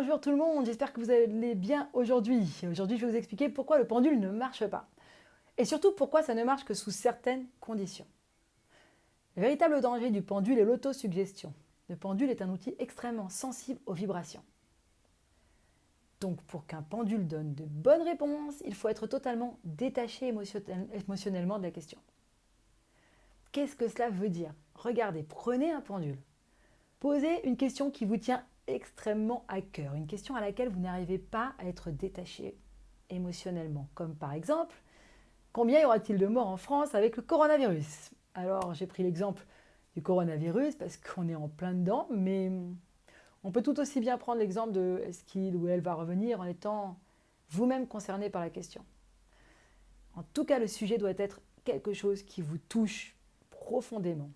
Bonjour tout le monde, j'espère que vous allez bien aujourd'hui. Aujourd'hui, je vais vous expliquer pourquoi le pendule ne marche pas. Et surtout, pourquoi ça ne marche que sous certaines conditions. Le véritable danger du pendule est l'autosuggestion. Le pendule est un outil extrêmement sensible aux vibrations. Donc pour qu'un pendule donne de bonnes réponses, il faut être totalement détaché émotionnellement de la question. Qu'est-ce que cela veut dire? Regardez, prenez un pendule. Posez une question qui vous tient extrêmement à cœur, une question à laquelle vous n'arrivez pas à être détaché émotionnellement, comme par exemple, combien y aura-t-il de morts en France avec le coronavirus? Alors j'ai pris l'exemple du coronavirus parce qu'on est en plein dedans, mais on peut tout aussi bien prendre l'exemple de est-ce qu'il ou elle va revenir en étant vous-même concerné par la question. En tout cas, le sujet doit être quelque chose qui vous touche profondément.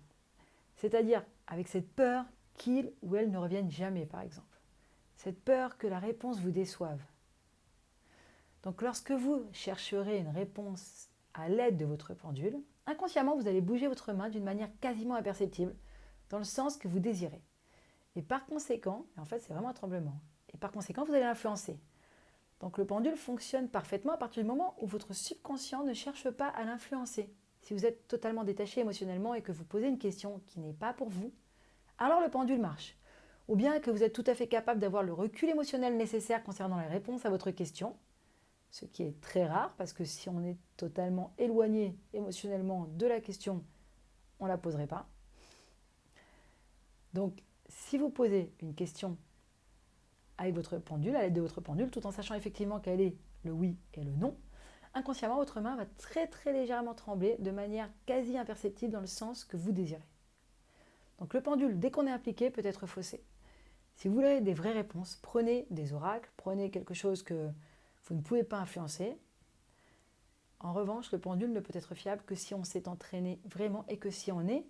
C'est-à-dire avec cette peur qu'il ou elle ne revienne jamais, par exemple. Cette peur que la réponse vous déçoive. Donc lorsque vous chercherez une réponse à l'aide de votre pendule, inconsciemment, vous allez bouger votre main d'une manière quasiment imperceptible, dans le sens que vous désirez. Et par conséquent, en fait c'est vraiment un tremblement, et par conséquent vous allez l'influencer. Donc le pendule fonctionne parfaitement à partir du moment où votre subconscient ne cherche pas à l'influencer. Si vous êtes totalement détaché émotionnellement et que vous posez une question qui n'est pas pour vous, alors le pendule marche. Ou bien que vous êtes tout à fait capable d'avoir le recul émotionnel nécessaire concernant les réponses à votre question, ce qui est très rare parce que si on est totalement éloigné émotionnellement de la question, on ne la poserait pas. Donc, si vous posez une question avec votre pendule, à l'aide de votre pendule, tout en sachant effectivement quel est le oui et le non, inconsciemment, votre main va très très légèrement trembler de manière quasi imperceptible dans le sens que vous désirez. Donc le pendule, dès qu'on est impliqué, peut être faussé. Si vous voulez des vraies réponses, prenez des oracles, prenez quelque chose que vous ne pouvez pas influencer. En revanche, le pendule ne peut être fiable que si on s'est entraîné vraiment et que si on est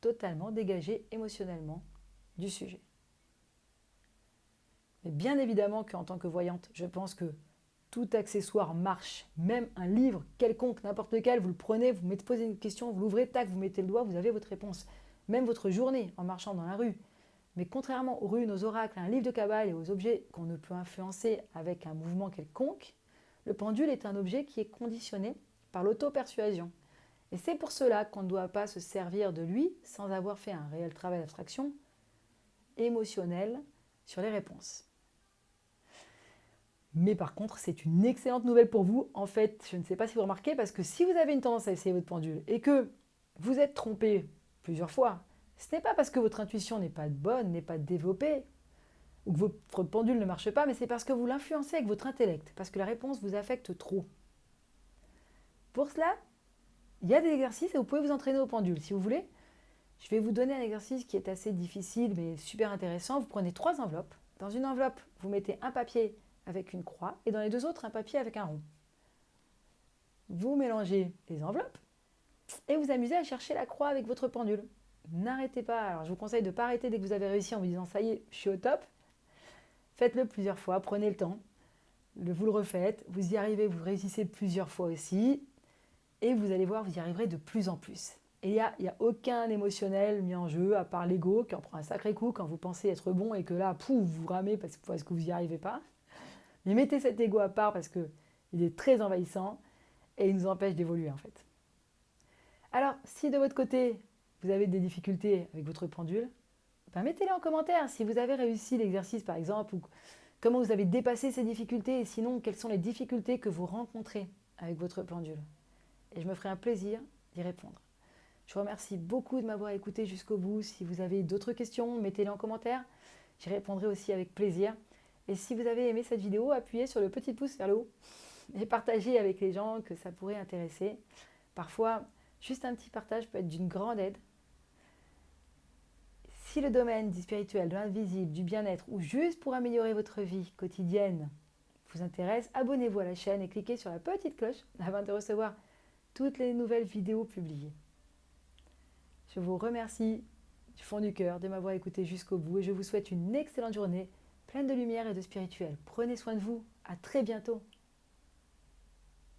totalement dégagé émotionnellement du sujet. Mais bien évidemment qu'en tant que voyante, je pense que tout accessoire marche, même un livre quelconque, n'importe lequel, vous le prenez, vous mettez, posez une question, vous l'ouvrez, tac, vous mettez le doigt, vous avez votre réponse même votre journée en marchant dans la rue. Mais contrairement aux runes, aux oracles, à un livre de cabale et aux objets qu'on ne peut influencer avec un mouvement quelconque, le pendule est un objet qui est conditionné par l'auto-persuasion. Et c'est pour cela qu'on ne doit pas se servir de lui sans avoir fait un réel travail d'abstraction émotionnel sur les réponses. Mais par contre, c'est une excellente nouvelle pour vous. En fait, je ne sais pas si vous remarquez, parce que si vous avez une tendance à essayer votre pendule et que vous êtes trompé plusieurs fois. Ce n'est pas parce que votre intuition n'est pas bonne, n'est pas développée, ou que votre pendule ne marche pas, mais c'est parce que vous l'influencez avec votre intellect, parce que la réponse vous affecte trop. Pour cela, il y a des exercices et vous pouvez vous entraîner au pendule. Si vous voulez, je vais vous donner un exercice qui est assez difficile, mais super intéressant. Vous prenez trois enveloppes. Dans une enveloppe, vous mettez un papier avec une croix, et dans les deux autres, un papier avec un rond. Vous mélangez les enveloppes, et vous amusez à chercher la croix avec votre pendule. N'arrêtez pas. Alors, je vous conseille de ne pas arrêter dès que vous avez réussi en vous disant « ça y est, je suis au top ». Faites-le plusieurs fois, prenez le temps. Vous le refaites, vous y arrivez, vous réussissez plusieurs fois aussi. Et vous allez voir, vous y arriverez de plus en plus. Et il n'y a, aucun émotionnel mis en jeu, à part l'ego, qui en prend un sacré coup quand vous pensez être bon et que là, pouf, vous ramez parce, parce que vous n'y arrivez pas. Mais mettez cet ego à part parce qu'il est très envahissant et il nous empêche d'évoluer en fait. Alors, si de votre côté, vous avez des difficultés avec votre pendule, ben mettez-les en commentaire. Si vous avez réussi l'exercice, par exemple, ou comment vous avez dépassé ces difficultés, et sinon, quelles sont les difficultés que vous rencontrez avec votre pendule. Et je me ferai un plaisir d'y répondre. Je vous remercie beaucoup de m'avoir écouté jusqu'au bout. Si vous avez d'autres questions, mettez-les en commentaire. J'y répondrai aussi avec plaisir. Et si vous avez aimé cette vidéo, appuyez sur le petit pouce vers le haut et partagez avec les gens que ça pourrait intéresser. Parfois, Juste un petit partage peut être d'une grande aide. Si le domaine du spirituel, de l'invisible, du bien-être ou juste pour améliorer votre vie quotidienne vous intéresse, abonnez-vous à la chaîne et cliquez sur la petite cloche afin de recevoir toutes les nouvelles vidéos publiées. Je vous remercie du fond du cœur de m'avoir écouté jusqu'au bout et je vous souhaite une excellente journée pleine de lumière et de spirituel. Prenez soin de vous. À très bientôt.